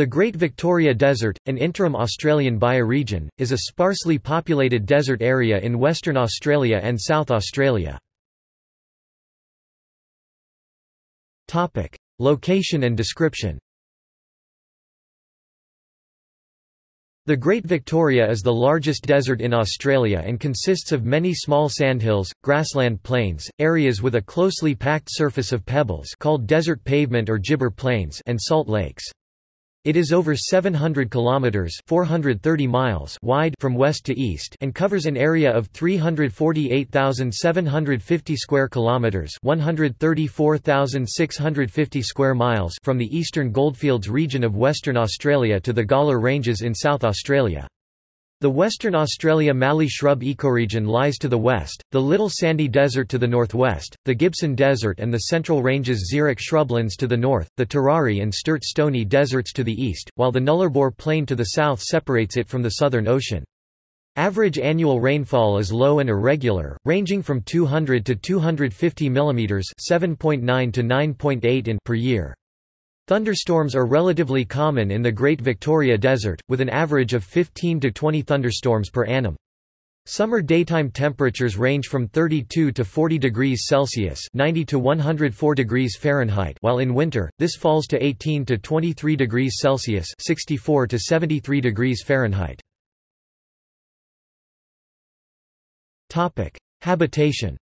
The Great Victoria Desert, an interim Australian bioregion, is a sparsely populated desert area in Western Australia and South Australia. Location and description The Great Victoria is the largest desert in Australia and consists of many small sandhills, grassland plains, areas with a closely packed surface of pebbles called desert pavement or gibber plains and salt lakes. It is over 700 kilometers (430 miles) wide from west to east and covers an area of 348,750 square kilometers (134,650 square miles) from the eastern goldfields region of Western Australia to the Gawler Ranges in South Australia. The Western Australia Mallee shrub ecoregion lies to the west, the Little Sandy Desert to the northwest, the Gibson Desert and the Central Ranges xeric shrublands to the north, the Tirari and Sturt Stony deserts to the east, while the Nullarbor Plain to the south separates it from the Southern Ocean. Average annual rainfall is low and irregular, ranging from 200 to 250 mm 7.9 to 9.8 in per year. Thunderstorms are relatively common in the Great Victoria Desert, with an average of 15 to 20 thunderstorms per annum. Summer daytime temperatures range from 32 to 40 degrees Celsius 90 to 104 degrees Fahrenheit while in winter, this falls to 18 to 23 degrees Celsius 64 to 73 degrees Fahrenheit. Habitation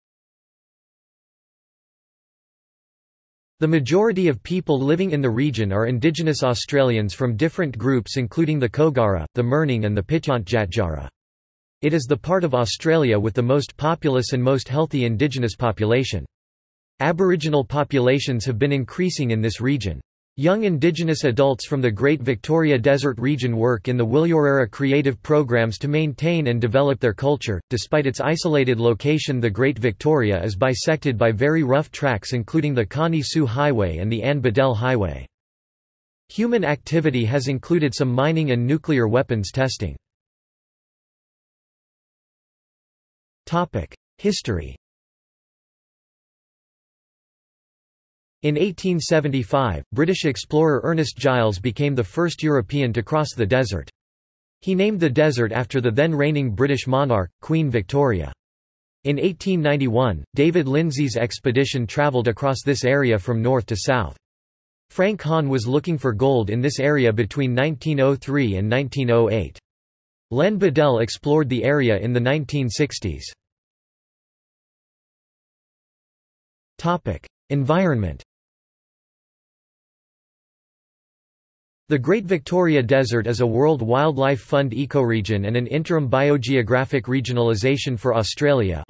The majority of people living in the region are indigenous Australians from different groups including the Kogarra, the Mirning and the Pitjantjatjara. It is the part of Australia with the most populous and most healthy indigenous population. Aboriginal populations have been increasing in this region. Young Indigenous adults from the Great Victoria Desert region work in the Wilurarra creative programs to maintain and develop their culture. Despite its isolated location, the Great Victoria is bisected by very rough tracks, including the Connie Sue Highway and the Anne Beadell Highway. Human activity has included some mining and nuclear weapons testing. History In 1875, British explorer Ernest Giles became the first European to cross the desert. He named the desert after the then reigning British monarch, Queen Victoria. In 1891, David Lindsay's expedition travelled across this area from north to south. Frank Hann was looking for gold in this area between 1903 and 1908. Len Beadell explored the area in the 1960s. Environment The Great Victoria Desert is a World Wildlife Fund ecoregion and an interim biogeographic regionalisation for Australia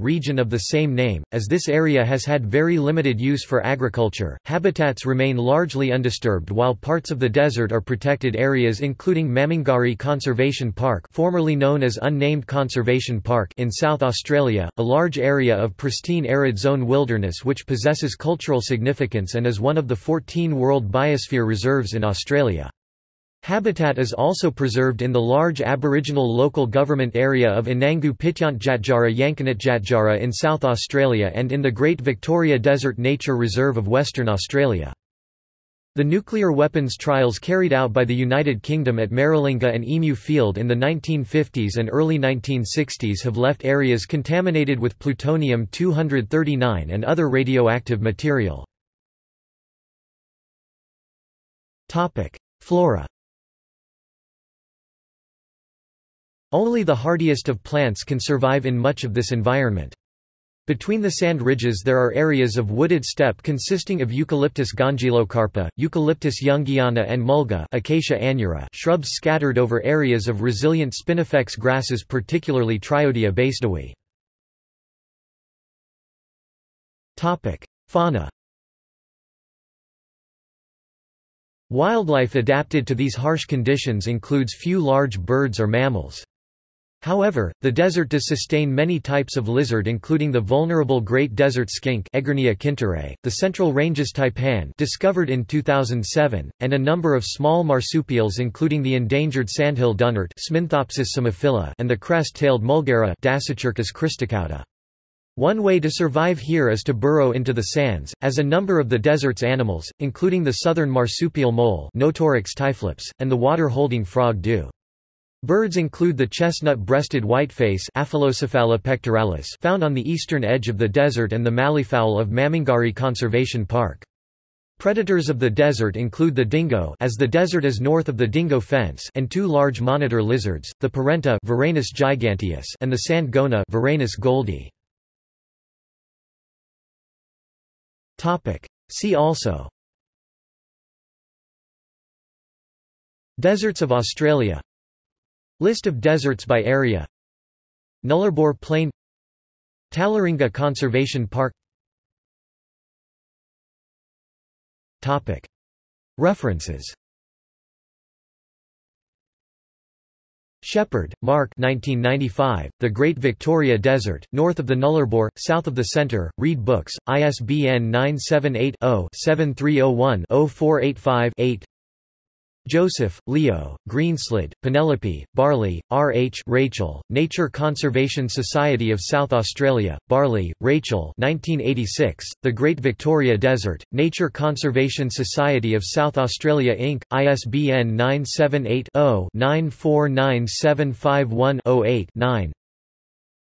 region of the same name, as this area has had very limited use for agriculture. Habitats remain largely undisturbed while parts of the desert are protected areas including Mamungari Conservation Park formerly known as Unnamed Conservation Park in South Australia, a large area of pristine arid zone wilderness which possesses cultural significance and is one of the 14 World Biosphere Reserves in Australia. Habitat is also preserved in the large Aboriginal local government area of Anangu Pitjantjatjara Yankunytjatjara in South Australia and in the Great Victoria Desert Nature Reserve of Western Australia. The nuclear weapons trials carried out by the United Kingdom at Maralinga and Emu Field in the 1950s and early 1960s have left areas contaminated with plutonium-239 and other radioactive material. Topic: Flora. Only the hardiest of plants can survive in much of this environment. Between the sand ridges there are areas of wooded steppe consisting of Eucalyptus gongylocarpa, Eucalyptus youngiana and mulga Acacia aneura shrubs scattered over areas of resilient spinifex grasses particularly Triodia basedowii. Fauna Wildlife adapted to these harsh conditions includes few large birds or mammals. However, the desert does sustain many types of lizard including the vulnerable great desert skink the Central Ranges taipan discovered in 2007, and a number of small marsupials including the endangered sandhill dunnart and the crest-tailed mulgara. One way to survive here is to burrow into the sands, as a number of the desert's animals, including the southern marsupial mole Notoryctes typhlops, and the water-holding frog do. Birds include the chestnut-breasted whiteface found on the eastern edge of the desert and the malleefowl of Mamungari Conservation Park. Predators of the desert include the dingo as the desert is north of the dingo fence and two large monitor lizards, the perentie Varanus giganteus and the sand goanna Varanus gouldii. See also. Deserts of Australia. List of deserts by area. Nullarbor Plain. Tallaringa Conservation Park. References Shepherd, Mark 1995, The Great Victoria Desert, north of the Nullarbor, south of the Centre, Reed Books, ISBN 978-0-7301-0485-8 Joseph, Leo, Greenslade, Penelope, Barley, R. H. Rachel, Nature Conservation Society of South Australia, Barley, Rachel 1986, The Great Victoria Desert, Nature Conservation Society of South Australia Inc., ISBN 978 0 949751 8 9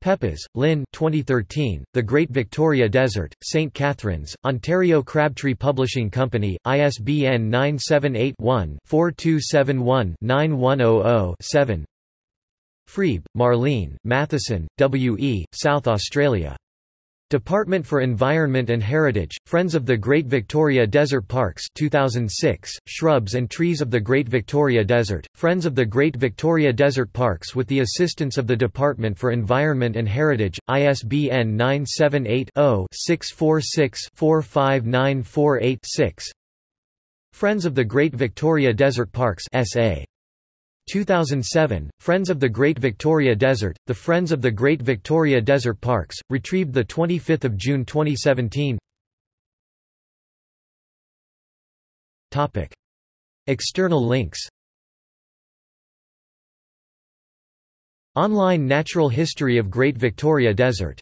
Peppas, Lynn 2013, The Great Victoria Desert, St. Catharines, Ontario Crabtree Publishing Company, ISBN 978-1-4271-9100-7 Freeb, Marlene, Matheson, W. E., South Australia. Department for Environment and Heritage, Friends of the Great Victoria Desert Parks 2006, Shrubs and Trees of the Great Victoria Desert, Friends of the Great Victoria Desert Parks with the assistance of the Department for Environment and Heritage, ISBN 978 0 646 45948 6 Friends of the Great Victoria Desert Parks SA 2007, Friends of the Great Victoria Desert, The Friends of the Great Victoria Desert Parks, retrieved 25 June 2017 External links. Online Natural History of Great Victoria Desert